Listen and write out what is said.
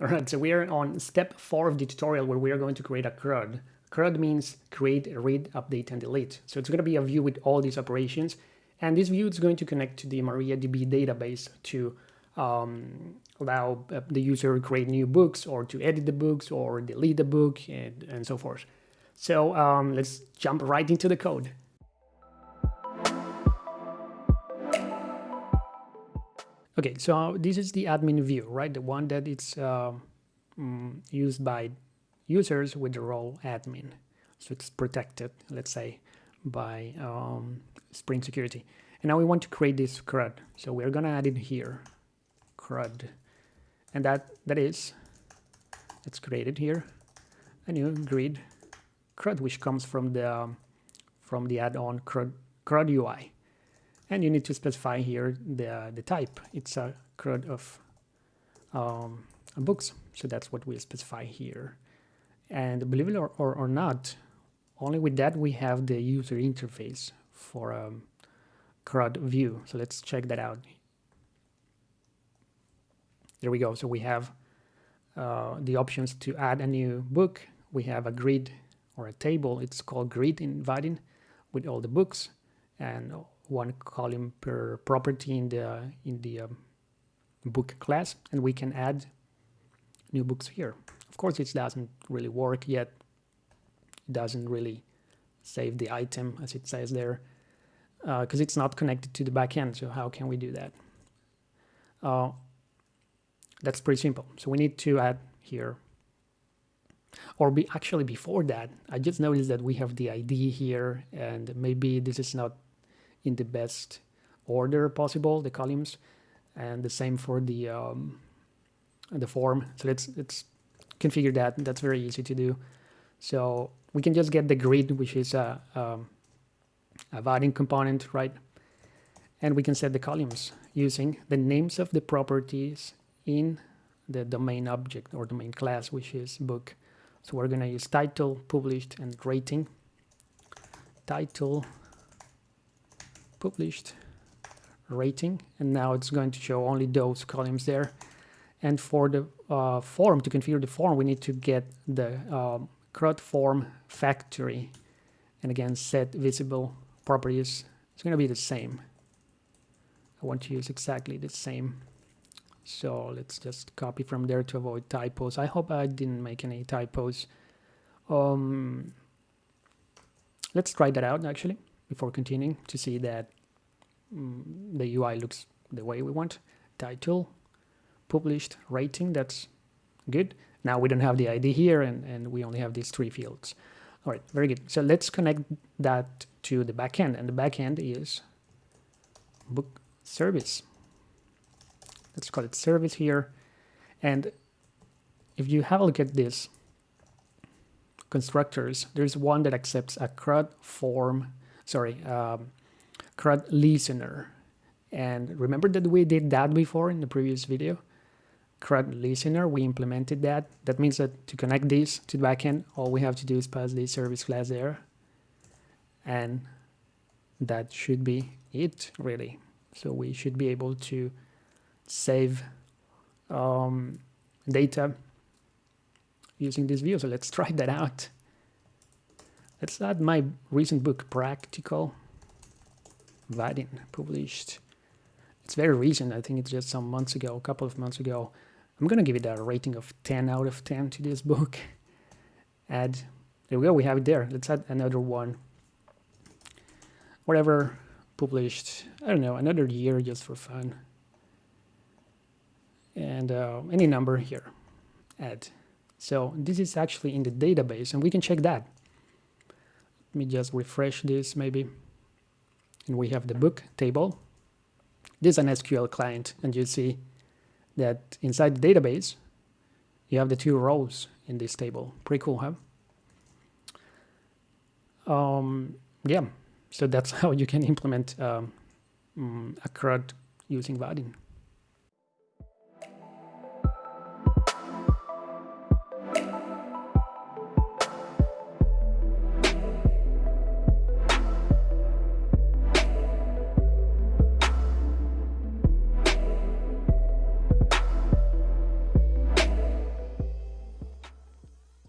All right, so we are on step four of the tutorial where we are going to create a CRUD. CRUD means create, read, update, and delete. So it's going to be a view with all these operations. And this view is going to connect to the MariaDB database to um, allow uh, the user to create new books or to edit the books or delete the book and, and so forth. So um, let's jump right into the code. Okay, so this is the admin view, right? The one that it's uh, used by users with the role admin. So it's protected, let's say, by um, Spring Security. And now we want to create this CRUD. So we're gonna add it here, CRUD. And that, that is, it's created here, a new grid CRUD, which comes from the, um, from the add-on CRUD, CRUD UI and you need to specify here the, the type. It's a CRUD of um, books, so that's what we specify here. And believe it or, or, or, not, only with that we have the user interface for a um, CRUD view. So let's check that out. There we go. So we have uh, the options to add a new book. We have a grid or a table. It's called grid in Vaadin with all the books and one column per property in the in the um, book class and we can add new books here. Of course it doesn't really work yet. It doesn't really save the item as it says there because uh, it's not connected to the backend so how can we do that? Uh, that's pretty simple. So we need to add here or be actually before that I just noticed that we have the ID here and maybe this is not in the best order possible, the columns, and the same for the um, the form. So let's let's configure that. That's very easy to do. So we can just get the grid, which is a, um, a Vaadin component, right? And we can set the columns using the names of the properties in the domain object or domain class, which is book. So we're going to use title, published, and rating. Title, published rating and now it's going to show only those columns there. And for the uh, form to configure the form we need to get the um, CRUD form factory. And again set visible properties. It's going to be the same. I want to use exactly the same. So let's just copy from there to avoid typos. I hope I didn't make any typos. Um, let's try that out actually before continuing to see that mm, the UI looks the way we want. Title, published, rating, that's good. Now we don't have the ID here and, and we only have these three fields. All right, very good. So let's connect that to the backend and the backend is book service. Let's call it service here. And if you have a look at this constructors, there's one that accepts a CRUD form sorry, um, CRUD listener. And remember that we did that before in the previous video? CRUD listener, we implemented that. That means that to connect this to the backend, all we have to do is pass the service class there. And that should be it, really. So we should be able to save um, data using this view. So let's try that out. Let's add my recent book, Practical Vaadin, published. It's very recent. I think it's just some months ago, a couple of months ago. I'm going to give it a rating of 10 out of 10 to this book. Add, there we go, we have it there. Let's add another one. Whatever, published, I don't know, another year just for fun. And uh, any number here, add. So this is actually in the database and we can check that. Let me just refresh this maybe. And we have the book table. This is an SQL client and you see that inside the database you have the two rows in this table. Pretty cool, huh? Um, yeah, so that's how you can implement um, mm, a CRUD using Vaadin.